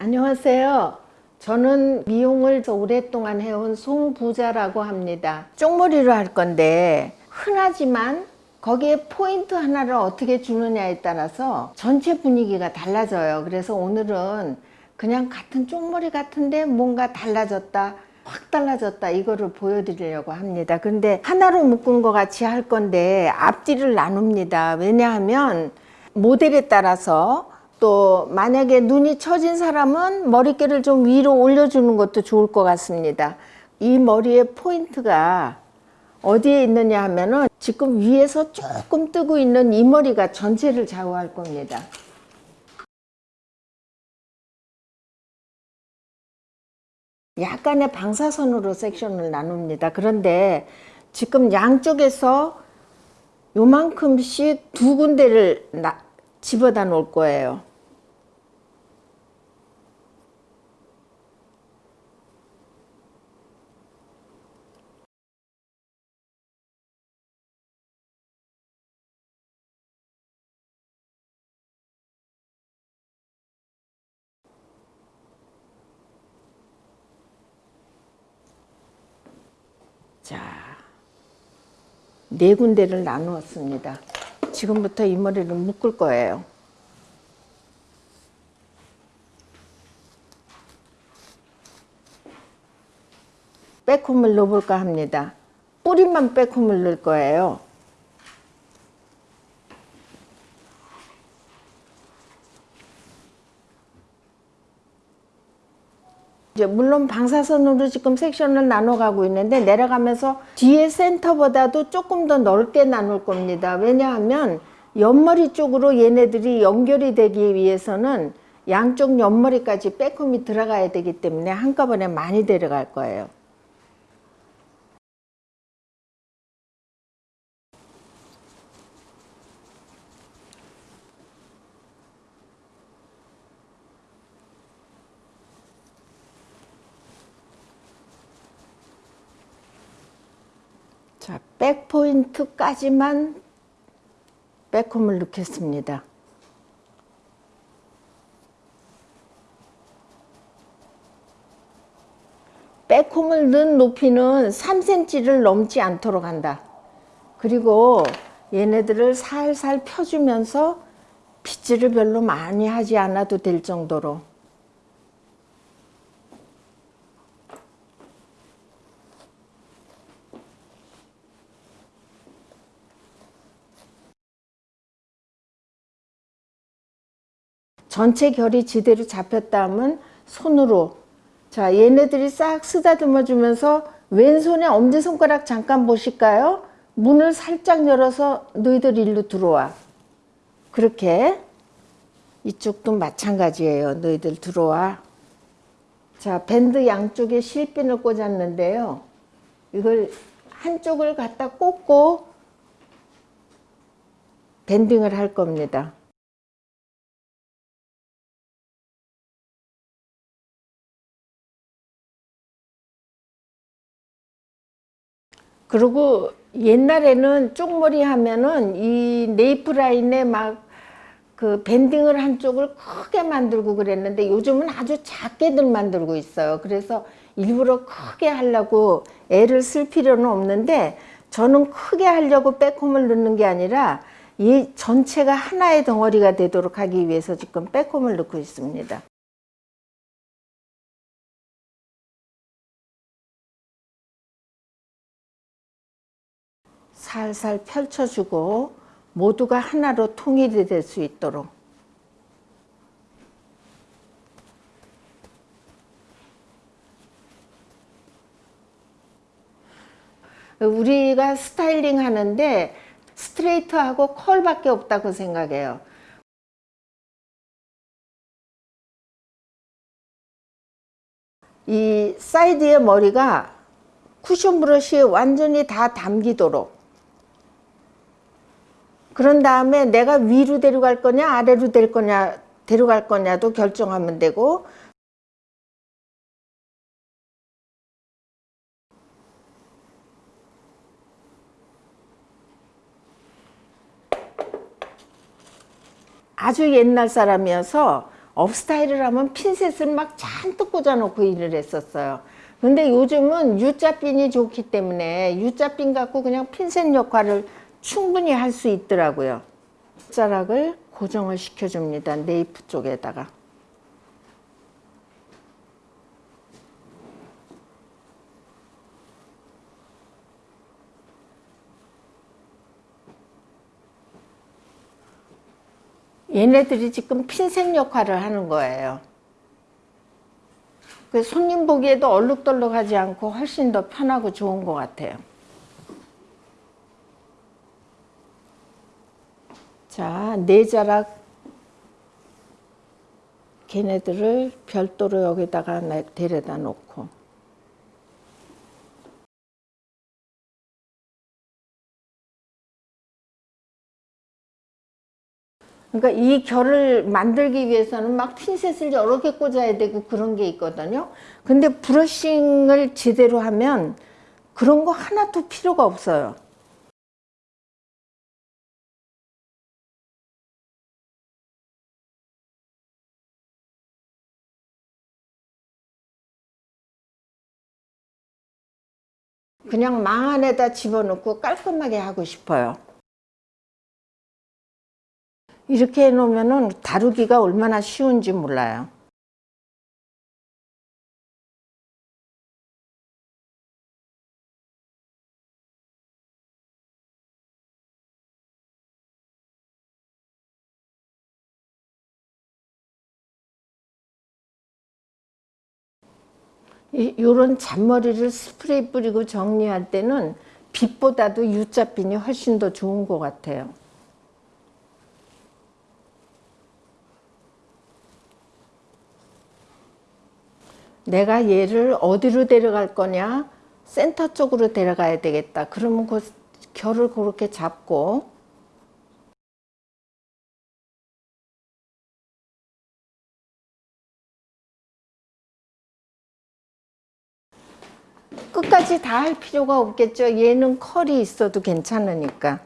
안녕하세요. 저는 미용을 오랫동안 해온 송부자라고 합니다. 쪽머리로 할 건데 흔하지만 거기에 포인트 하나를 어떻게 주느냐에 따라서 전체 분위기가 달라져요. 그래서 오늘은 그냥 같은 쪽머리 같은데 뭔가 달라졌다. 확 달라졌다 이거를 보여드리려고 합니다 근데 하나로 묶은 것 같이 할 건데 앞뒤를 나눕니다 왜냐하면 모델에 따라서 또 만약에 눈이 처진 사람은 머릿결을 좀 위로 올려주는 것도 좋을 것 같습니다 이 머리의 포인트가 어디에 있느냐 하면은 지금 위에서 조금 뜨고 있는 이 머리가 전체를 좌우할 겁니다 약간의 방사선으로 섹션을 나눕니다. 그런데 지금 양쪽에서 요만큼씩 두 군데를 나, 집어다 놓을 거예요. 자, 네 군데를 나누었습니다. 지금부터 이 머리를 묶을 거예요. 빼콤을 넣어볼까 합니다. 뿌리만 빼콤을 넣을 거예요. 이제 물론 방사선으로 지금 섹션을 나눠 가고 있는데 내려가면서 뒤에 센터보다도 조금 더 넓게 나눌 겁니다. 왜냐하면 옆머리 쪽으로 얘네들이 연결이 되기 위해서는 양쪽 옆머리까지 빼꼼이 들어가야 되기 때문에 한꺼번에 많이 데려갈 거예요. 자, 백포인트까지만 백홈을 넣겠습니다. 백홈을 넣은 높이는 3cm를 넘지 않도록 한다. 그리고 얘네들을 살살 펴주면서 빗질을 별로 많이 하지 않아도 될 정도로 전체 결이 제대로 잡혔다 하면 손으로. 자 얘네들이 싹 쓰다듬어 주면서 왼손에 엄지손가락 잠깐 보실까요? 문을 살짝 열어서 너희들 일로 들어와. 그렇게. 이쪽도 마찬가지예요. 너희들 들어와. 자 밴드 양쪽에 실핀을 꽂았는데요. 이걸 한쪽을 갖다 꽂고 밴딩을 할 겁니다 그리고 옛날에는 쪽머리 하면은 이 네이프 라인에 막 그 밴딩을 한쪽을 크게 만들고 그랬는데 요즘은 아주 작게들 만들고 있어요. 그래서 일부러 크게 하려고 애를 쓸 필요는 없는데 저는 크게 하려고 백홈을 넣는 게 아니라 이 전체가 하나의 덩어리가 되도록 하기 위해서 지금 백홈을 넣고 있습니다. 살살 펼쳐주고 모두가 하나로 통일이 될 수 있도록 우리가 스타일링 하는데 스트레이트하고 컬밖에 없다고 생각해요. 이 사이드의 머리가 쿠션 브러쉬에 완전히 다 담기도록 그런 다음에 내가 위로 데려갈 거냐 아래로 될 거냐 데려갈 거냐도 결정하면 되고 아주 옛날 사람이어서 업스타일을 하면 핀셋을 막 잔뜩 꽂아놓고 일을 했었어요. 근데 요즘은 U자핀이 좋기 때문에 U자핀 갖고 그냥 핀셋 역할을 충분히 할 수 있더라고요. 자락을 고정을 시켜줍니다. 네이프 쪽에다가. 얘네들이 지금 핀셋 역할을 하는 거예요. 그 손님 보기에도 얼룩덜룩하지 않고 훨씬 더 편하고 좋은 것 같아요. 자, 네 자락 걔네들을 별도로 여기다가 데려다 놓고 그러니까 이 결을 만들기 위해서는 막 핀셋을 여러 개 꽂아야 되고 그런 게 있거든요. 근데 브러싱을 제대로 하면 그런 거 하나도 필요가 없어요. 그냥 망 안에다 집어넣고 깔끔하게 하고 싶어요. 이렇게 해놓으면 다루기가 얼마나 쉬운지 몰라요. 이런 잔머리를 스프레이 뿌리고 정리할 때는 빛보다도 U자핀이 훨씬 더 좋은 것 같아요. 내가 얘를 어디로 데려갈 거냐 센터 쪽으로 데려가야 되겠다 그러면 그 결을 그렇게 잡고 끝까지 다 할 필요가 없겠죠 얘는 컬이 있어도 괜찮으니까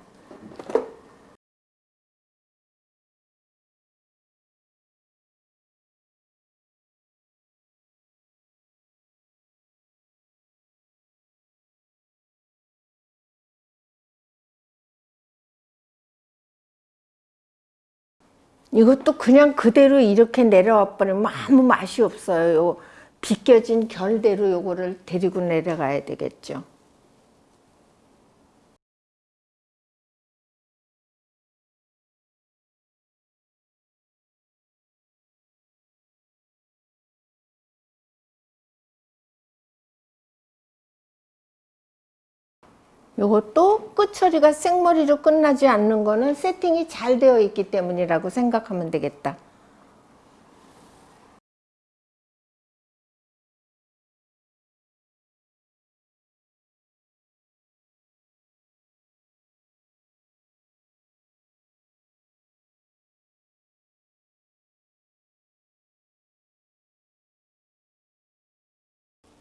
이것도 그냥 그대로 이렇게 내려와 버리면 아무 맛이 없어요. 비껴진 결대로 요거를 데리고 내려가야 되겠죠. 이것도 끝처리가 생머리로 끝나지 않는 거는 세팅이 잘 되어 있기 때문이라고 생각하면 되겠다.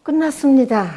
끝났습니다.